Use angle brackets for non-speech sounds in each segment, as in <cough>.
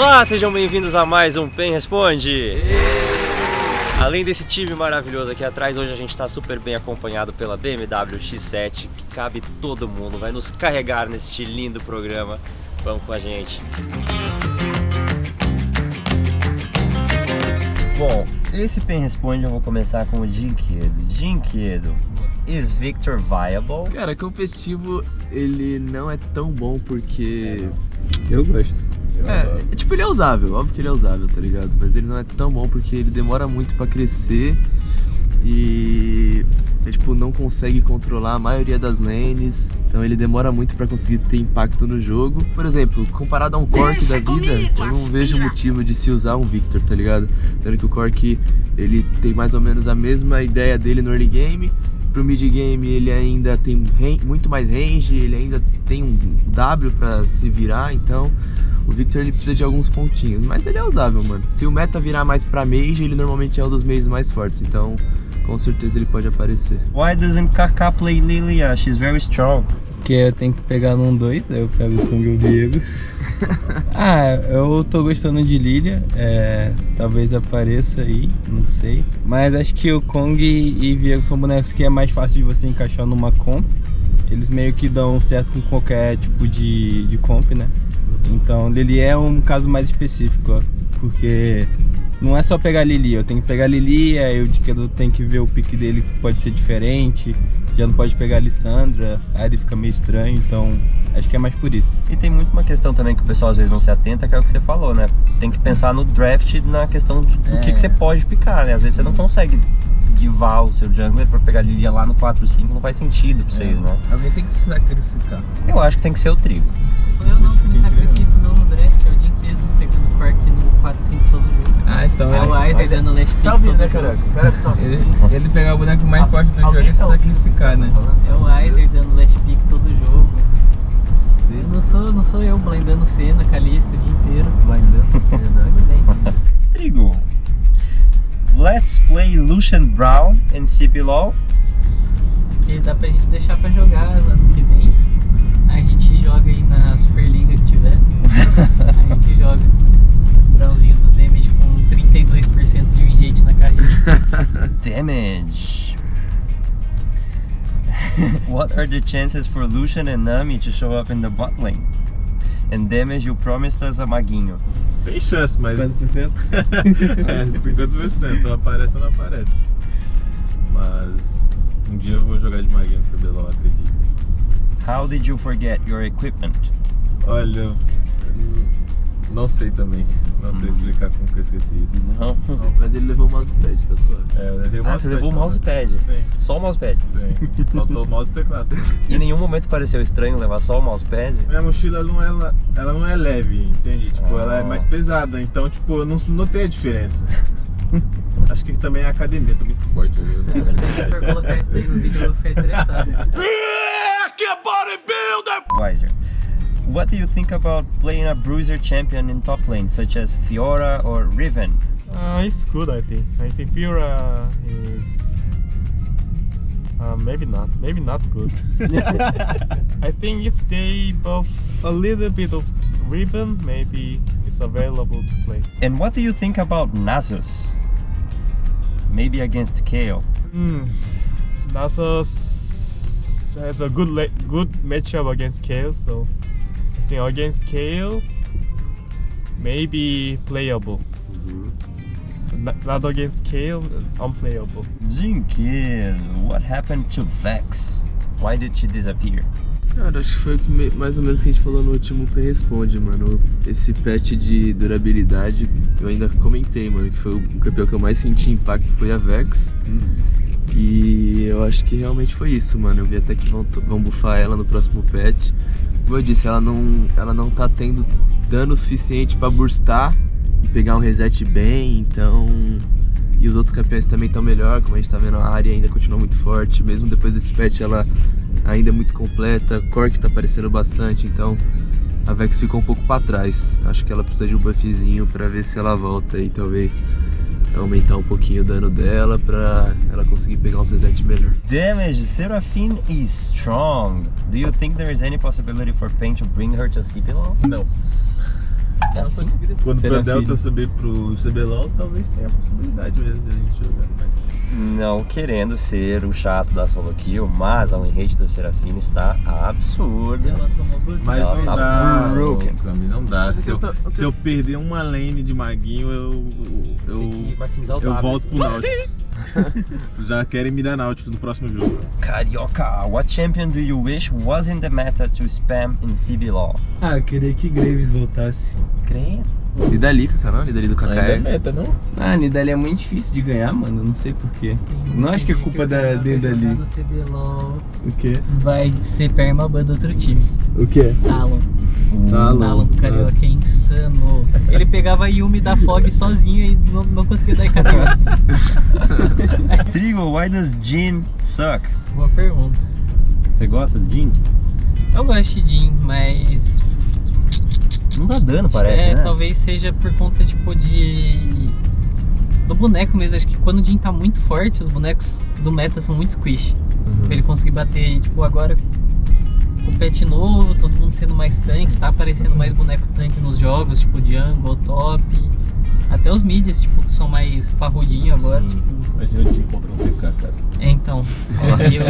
Olá, sejam bem-vindos a mais um Pen Responde! Além desse time maravilhoso aqui atrás, hoje a gente está super bem acompanhado pela BMW X7, que cabe todo mundo, vai nos carregar neste lindo programa. Vamos com a gente! Bom, esse Pen Responde eu vou começar com o Dinquedo. Dinquedo, is Victor viable? Cara, competitivo ele não é tão bom porque eu gosto. É, tipo, ele é usável, óbvio que ele é usável, tá ligado? Mas ele não é tão bom porque ele demora muito pra crescer e ele, tipo, não consegue controlar a maioria das lanes, então ele demora muito pra conseguir ter impacto no jogo. Por exemplo, comparado a um Cork da vida, eu não vejo motivo de se usar um Victor, tá ligado? Tendo que o Cork, ele tem mais ou menos a mesma ideia dele no early game, pro mid game ele ainda tem muito mais range, ele ainda tem um W pra se virar, então o Victor ele precisa de alguns pontinhos, mas ele é usável, mano. Se o meta virar mais pra mage, ele normalmente é um dos meios mais fortes, então com certeza ele pode aparecer. Why doesn't Kaká play Lilia? She's very strong. Porque eu tenho que pegar num 2, aí eu pego com o Diego. <laughs> ah, eu tô gostando de Lilia, é, talvez apareça aí, não sei. Mas acho que o Kong e Viego são bonecos que é mais fácil de você encaixar numa comp. Eles meio que dão certo com qualquer tipo de, de comp, né? Então Lili é um caso mais específico, ó, porque não é só pegar Lili, eu tenho que pegar Lili, aí o Diquedo tem que ver o pique dele que pode ser diferente, já não pode pegar a Lissandra, aí ele fica meio estranho, então acho que é mais por isso. E tem muito uma questão também que o pessoal às vezes não se atenta, que é o que você falou, né? Tem que pensar no draft na questão do é. que, que você pode picar, né? Às vezes você não consegue givar o seu jungler pra pegar Lilia lá no 4, 5, não faz sentido pra vocês, é. né? Alguém tem que se sacrificar. Eu acho que tem que ser o trigo. Sou eu não que me sacrifico não no draft, é o Dinquedo pegando Quark no 4, 5 todo jogo. Ah, então é. o Weiser dando last pick tá ouvindo, né, caraca? Ele, ele pegar o boneco mais forte do jogo e se sacrificar, né? É o Weiser dando last pick todo jogo. Não sou, não sou eu blindando cena, Calista o dia inteiro. Blindando <laughs> cena. Trigo. Let's play Lucian Brown em CPLOL. Que dá pra gente deixar pra jogar ano que vem. A gente joga aí na Superliga que tiver. a <laughs> gente joga. Brownzinho do damage com 32% de win rate na carreira. <laughs> damage. <laughs> what are the chances for Lucian and Nami to show up in the bot lane? And damage you promised us a maguinho. Tem chance, mas. 50%? é, 50%. aparece ou não aparece. Mas um dia eu vou jogar de maguinho no CBLOL, acredito. How did you forget your equipment? Olha, não sei também. Não sei explicar como que eu esqueci isso. Não? não mas ele levou o mousepad, tá suave. É, eu levei o ah, você levou o mousepad? Sim. Só o mousepad? Sim. Faltou o mouse e teclado. Em nenhum momento pareceu estranho levar só o mousepad? Minha mochila não é, ela não é leve, entende? Tipo, ela é ah. mais pesada, então tipo, eu não notei a diferença. <laughs> Acho que também a academia, tô muito forte. Eu Se for colocar isso daí no vídeo, eu vou ficar estressado. <laughs> bodybuilder! Wiser. What do you think about playing a bruiser champion in top lane, such as Fiora or Riven? Uh, it's good, I think. I think Fiora is uh, maybe not, maybe not good. <laughs> I think if they buff a little bit of Riven, maybe it's available to play. And what do you think about Nasus? Maybe against Kayle? Hmm. Nasus has a good good matchup against Kayle, so think against Kayle, maybe playable. Mm -hmm. not, not, against Kayle, unplayable. Jinkill, what happened to Vex? Why did she disappear? Cara, acho que foi que mais ou menos que a gente falou no último Pen Responde, mano. Esse patch de durabilidade, eu ainda comentei, mano, que foi o campeão que eu mais senti impacto foi a Vex. Hum. E eu acho que realmente foi isso, mano. Eu vi até que vão, vão buffar ela no próximo patch como eu disse, ela não, ela não tá tendo dano suficiente para burstar e pegar um reset bem, então... E os outros campeões também estão melhor, como a gente tá vendo, a área ainda continua muito forte, mesmo depois desse patch ela ainda é muito completa, Cork tá aparecendo bastante, então a Vex ficou um pouco para trás. Acho que ela precisa de um buffzinho para ver se ela volta aí, talvez aumentar um pouquinho o dano dela pra ela conseguir pegar um reset melhor. Damage, Seraphine is strong. Do you think there is any possibility for Pain to bring her to CPLO? Não. É assim. Quando o Serafine. Delta subir pro CBLOL, talvez tenha a possibilidade mesmo de a gente jogar. Mas... Não querendo ser o chato da solo kill, mas a rate da Serafina está absurda. Ela tomou. Mas Ela não tá dá, broken. Cami, não dá. Se eu, se eu perder uma lane de maguinho, eu, eu, eu volto pro <laughs> Nautilus. <laughs> Já querem me dar Nautilus no próximo jogo. Carioca, what champion do you wish was in the meta to spam in CBLOL? Ah, eu queria que Graves voltasse. Creio. Nidalica, cara, Nidali do Ainda é KKL. meta, não? Ah, Nidali é muito difícil de ganhar, mano. eu Não sei porquê. Não acho que é culpa da Nidali. O quê? vai ser permaban do outro time. O quê? Talon. Talon. Talon do Carioca é insano. Ele pegava Yumi da Fog <laughs> sozinho e não, não conseguia dar KT. <laughs> Trigo, why does Jin suck? Boa pergunta. Você gosta do Jin? Eu gosto de Jin, mas Não dá dano, parece, é, né? talvez seja por conta tipo de do boneco mesmo. Acho que quando o Jin tá muito forte, os bonecos do meta são muito squish. Uhum. Pra ele conseguir bater, tipo, agora com o pet novo, todo mundo sendo mais tanque, tá aparecendo mais boneco tanque nos jogos, tipo Jungle, Top. Até os mids, tipo, são mais parrudinho agora. Sim. Tipo, Imagina o time contra um TK, cara. é, então. É meio,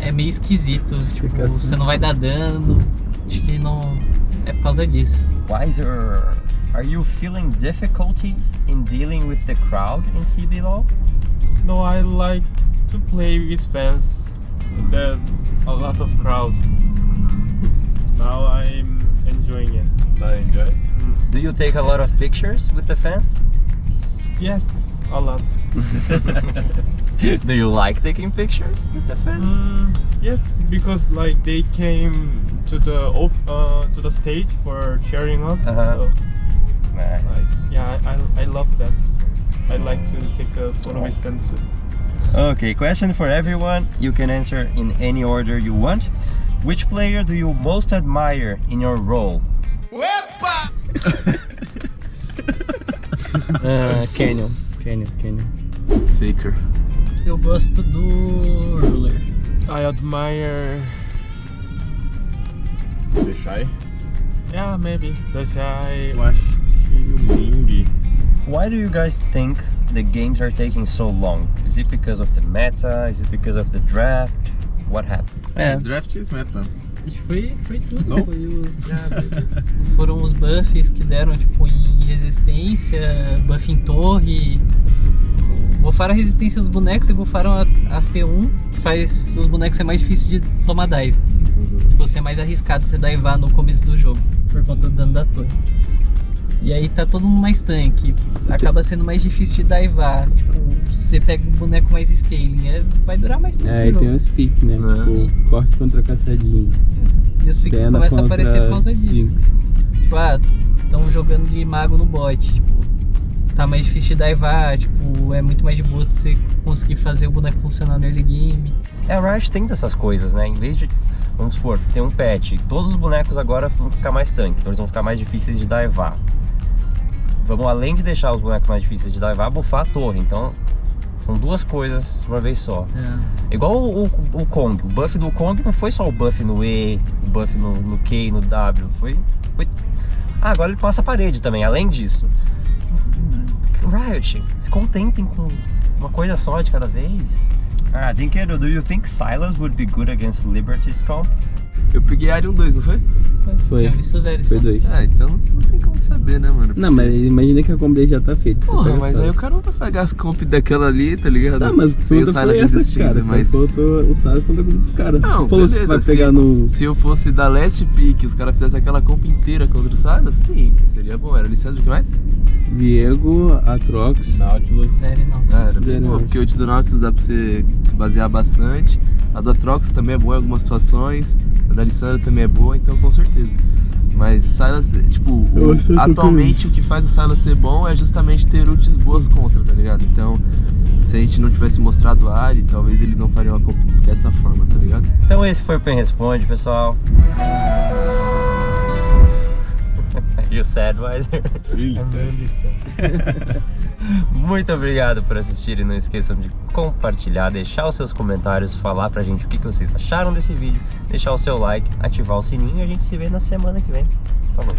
é meio esquisito. Tipo, assim. você não vai dar dano. Acho que não. É por causa disso. Wiser, are you feeling difficulties in dealing with the crowd in CBLOL? No, I like to play with fans. There a lot of crowds. Now I'm enjoying it. Tá, enjoy? it. Mm. Do you take a lot of pictures with the fans? Yes, a lot. <laughs> Do you like taking pictures with the fans? Mm, yes, because like they came to the uh, to the stage for cheering us. Uh-huh. So, Nice. like, yeah, I, I love them. I like to take a photo with them too. Okay, question for everyone. You can answer in any order you want. Which player do you most admire in your role? Ah, <laughs> Canyon. Canyon, Canyon. Faker. Eu gosto do Ruler. I admire, Deixar Shy? yeah, maybe the shy. Eu acho que o Ming. Why do you guys think the games are taking so long? Is it because of the meta? Is it because of the draft? What happened? É, Draft is meta. Foi, foi tudo. Não? Foi os, <laughs> foram os buffs que deram tipo em resistência, buff em torre. Bufaram a resistência dos bonecos e bufaram as T1, que faz os bonecos ser mais difícil de tomar dive. Tipo, ser mais arriscado você divar no começo do jogo, por conta do dano da torre. E aí tá todo mundo mais tanque, acaba sendo mais difícil de divar. Tipo, você pega um boneco mais scaling, é, vai durar mais tempo. é, e tem uns piques, né? É. Tipo, corte contra caçadinho. E os picks Senna começam a aparecer por causa disso. Jinx. Tipo, ah, estão jogando de mago no bot, tipo, tá mais difícil de divar, tipo, é muito mais de boa você conseguir fazer o boneco funcionar no early game. É, a Riot tenta essas coisas, né? Em vez de, vamos supor, tem um patch, todos os bonecos agora vão ficar mais tanque, então eles vão ficar mais difíceis de divar. Vamos, além de deixar os bonecos mais difíceis de divar, buffar a torre. Então, são duas coisas de uma vez só. É. Igual o, o, o Kong. O buff do Kong não foi só o buff no E, o buff no, no Q, no W. Foi, foi. Ah, agora ele passa a parede também, além disso. Riot, se contentem com uma coisa só de cada vez. Ah, Dinkeiro, do you think Silas would be good against Liberty's comp? Eu peguei Arion 2, não foi? Foi. Tinha visto Foi dois. Ah, então não tem como saber, né, mano? Não, mas imagina que a combo dele já tá feita. Porra, pega mas aí o cara não vai pegar as comp daquela ali, tá ligado? Tá, mas o Sem o segunda Silas existindo, cara. mas... Faltou o Silas contra a dos caras. Não, Falou se beleza, vai se- pegar no... Se eu fosse da Last Pick, os caras fizessem aquela comp inteira contra o Silas, sim, seria bom. Era licença o que mais? Viego, Atrox. Nautilus. Zero e não. Ah, era bem porque o do Nautilus dá pra você se basear bastante. A do Atrox também é boa em algumas situações. A da Lissandra também é boa, então com certeza. Mas o Silas, tipo, o- atualmente o que faz o Silas ser bom é justamente ter ultis boas contra, tá ligado? Então, se a gente não tivesse mostrado a Ari, talvez eles não fariam a comp dessa forma, tá ligado? Então esse foi o Pen Responde, pessoal. E o Sadwiser. I'm really sad. <laughs> Muito obrigado por assistirem. Não esqueçam de compartilhar, deixar os seus comentários, falar pra gente o que que vocês acharam desse vídeo, deixar o seu like, ativar o sininho e a gente se vê na semana que vem. Falou.